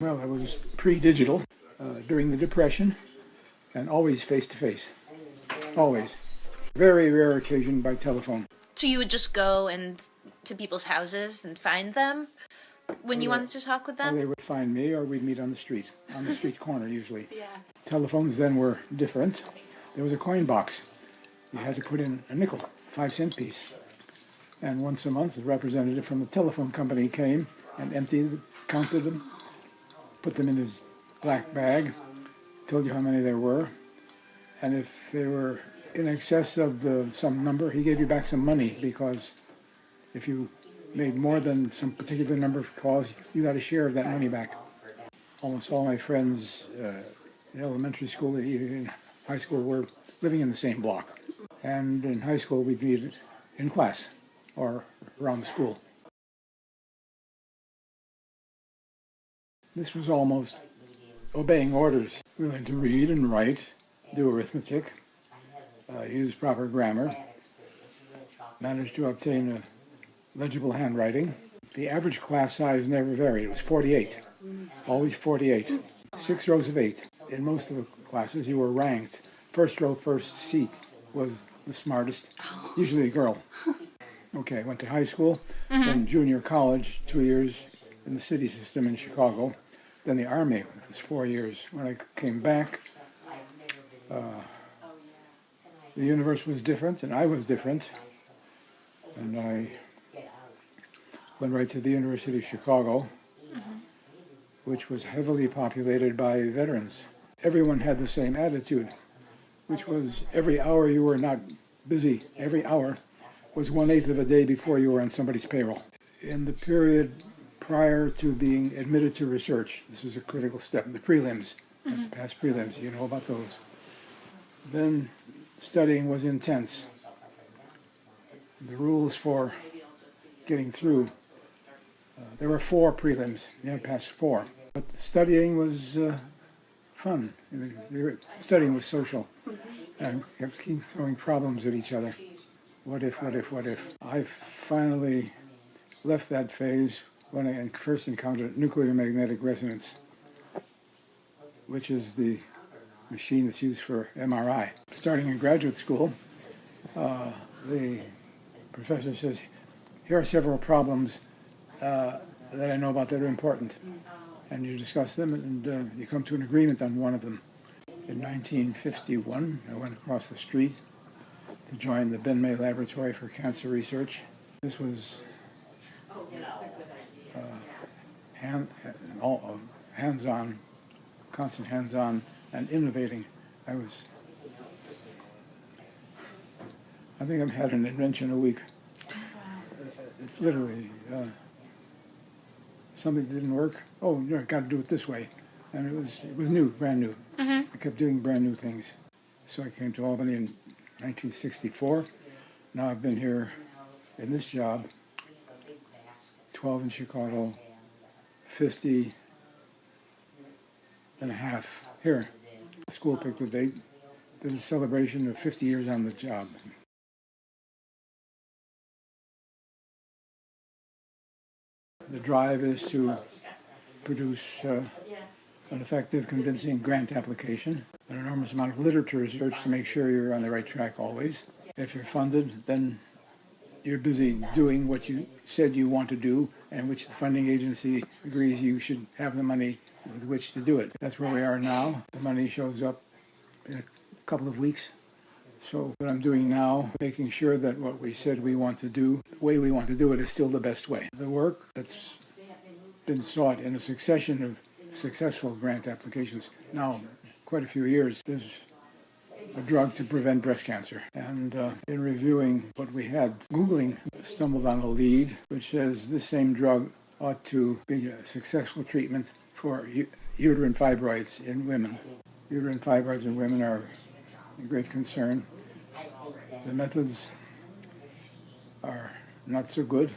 Well, I was pre-digital uh, during the Depression and always face-to-face. Always. Very rare occasion by telephone. So you would just go and to people's houses and find them when you Yeah. wanted to talk with Or them? they would find me or we'd meet on the street, on the street corner usually. Yeah. Telephones then were different. There was a coin box. You had to put in a nickel, five cent piece. And once a month, a representative from the telephone company came and emptied, counted them, put them in his black bag, told you how many there were. And if they were in excess of the some number, he gave you back some money because if you made more than some particular number of calls, you got a share of that money back. Almost all my friends uh, in elementary school, even in high school, were living in the same block. And in high school, we'd meet in class or around the school. This was almost obeying orders. We learned to read and write, do arithmetic, uh, use proper grammar, managed to obtain a legible handwriting. The average class size never varied. It was 48, always 48. Six rows of eight. In most of the classes, you were ranked. First row, first seat was the smartest, usually a girl. Okay, I went to high school, then junior college, two years in the city system in Chicago, then the Army, it was four years. When I came back, uh, the universe was different, and I was different, and I went right to the University of Chicago, which was heavily populated by veterans. Everyone had the same attitude, which was every hour you were not busy, every hour was one eighth of a day before you were on somebody's payroll. In the period prior to being admitted to research, this was a critical step, the prelims, that's past prelims, you know about those. Then studying was intense. The rules for getting through, uh, there were four prelims, you had passed four. But studying was uh, fun. Studying was social and kept throwing problems at each other. What if, what if, what if? I finally left that phase when I first encountered nuclear magnetic resonance, which is the machine that's used for MRI. Starting in graduate school, uh, the professor says, here are several problems uh, that I know about that are important. And you discuss them and uh, you come to an agreement on one of them. In 1951, I went across the street to join the Ben May Laboratory for Cancer Research. This was uh, hand, all, uh, hands-on, constant hands-on and innovating. I was, I think I've had an invention a week. Uh, It's literally uh, something that didn't work. Oh, you know, got to do it this way, and it was it was new, brand new. I kept doing brand new things. So I came to Albany in 1964. Now I've been here in this job 12 in Chicago, 50 and a half here. The school picked the date. There's a celebration of 50 years on the job. The drive is to produce uh, an effective, convincing grant application, an enormous amount of literature is research to make sure you're on the right track always. If you're funded, then you're busy doing what you said you want to do and which the funding agency agrees you should have the money with which to do it. That's where we are now. The money shows up in a couple of weeks. So what I'm doing now, making sure that what we said we want to do, the way we want to do it is still the best way. The work that's been sought in a succession of successful grant applications, now quite a few years, is a drug to prevent breast cancer. And uh, in reviewing what we had, Googling stumbled on a lead which says this same drug ought to be a successful treatment for uterine fibroids in women. Uterine fibroids in women are a great concern. The methods are not so good.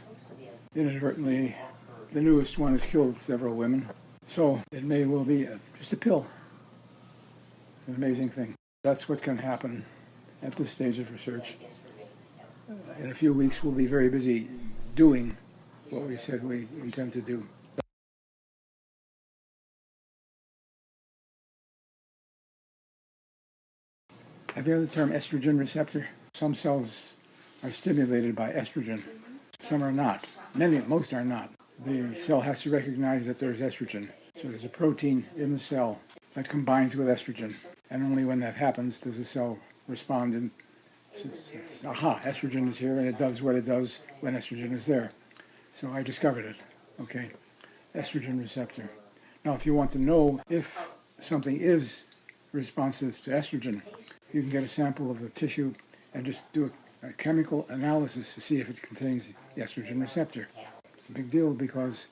Inadvertently, the newest one has killed several women. So it may well be a, just a pill. It's an amazing thing. That's what's going to happen at this stage of research. In a few weeks, we'll be very busy doing what we said we intend to do. Have you heard the term estrogen receptor? Some cells are stimulated by estrogen. Some are not. Many, most are not. The cell has to recognize that there is estrogen. So there's a protein in the cell that combines with estrogen. And only when that happens does the cell respond and says, aha, estrogen is here and it does what it does when estrogen is there. So I discovered it. Okay. Estrogen receptor. Now, if you want to know if something is responsive to estrogen, you can get a sample of the tissue and just do a, a chemical analysis to see if it contains the estrogen receptor. It's a big deal because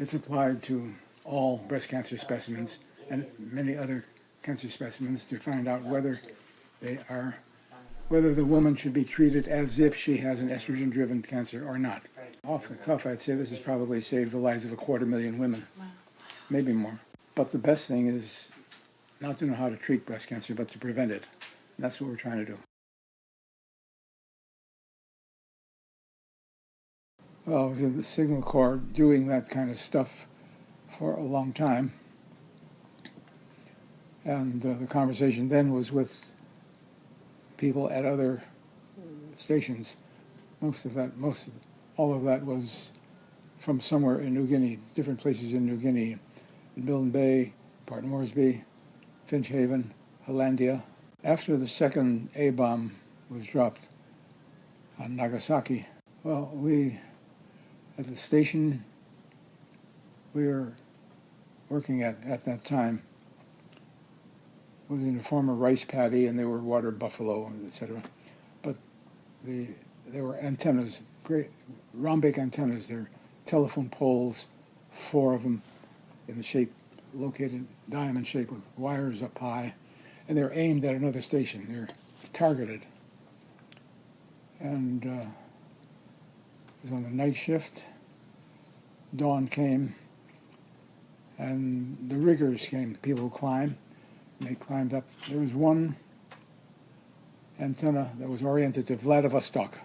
it's applied to all breast cancer specimens and many other cancer specimens to find out whether they are, whether the woman should be treated as if she has an estrogen-driven cancer or not. Off the cuff, I'd say this has probably saved the lives of a quarter million women, maybe more. But the best thing is not to know how to treat breast cancer, but to prevent it. And that's what we're trying to do. Well, I was in the Signal Corps doing that kind of stuff for a long time. And uh, the conversation then was with people at other stations. Most of that, most, of, all of that was from somewhere in New Guinea, different places in New Guinea, in Milne Bay, Port Moresby, Finschhafen, Hollandia. After the second A bomb was dropped on Nagasaki, well, we at the station we were working at at that time was in the a former rice paddy, and they were water buffalo, etc. But the there were antennas, great rhombic antennas. They're telephone poles, four of them, in the shape located diamond shape with wires up high, and they're aimed at another station. They're targeted. And uh, was on the night shift. Dawn came, and the riggers came, the people who climb. And they climbed up. There was one antenna that was oriented to Vladivostok,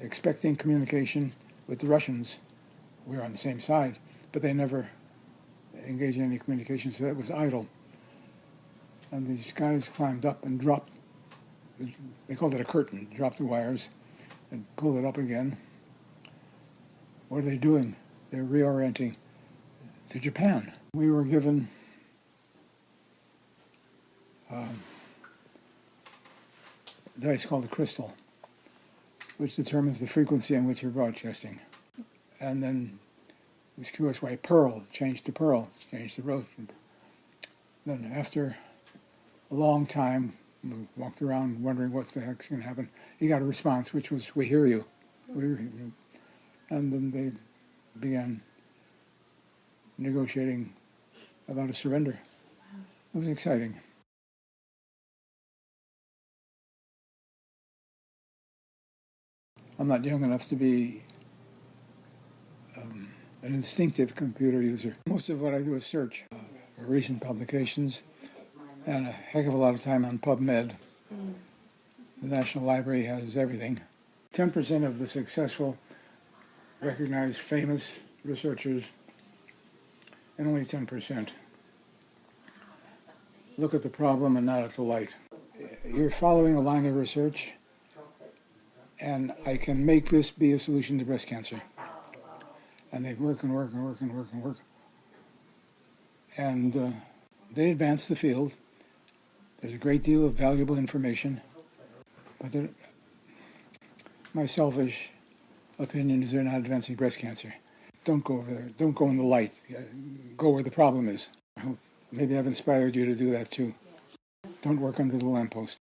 expecting communication with the Russians. We were on the same side, but they never engaged in any communication, so that was idle. And these guys climbed up and dropped, they called it a curtain, dropped the wires and pulled it up again. What are they doing? They're reorienting to Japan. We were given um, device called a crystal, which determines the frequency on which you're broadcasting. And then it was curious why pearl changed to pearl, changed to rose. Then after a long time, we walked around wondering what the heck's going to happen. He got a response, which was, "We hear you." We hear you. And then they began negotiating about a surrender. It was exciting. I'm not young enough to be um, an instinctive computer user. Most of what I do is search uh, recent publications and a heck of a lot of time on PubMed. The National Library has everything. 10% of the successful, recognized, famous researchers, and only 10% look at the problem and not at the light. You're following a line of research and I can make this be a solution to breast cancer. And they work and work and work and work and work. And uh, they advance the field. There's a great deal of valuable information. But my selfish opinion is they're not advancing breast cancer. Don't go over there. Don't go in the light. Go where the problem is. Maybe I've inspired you to do that too. Don't work under the lamppost.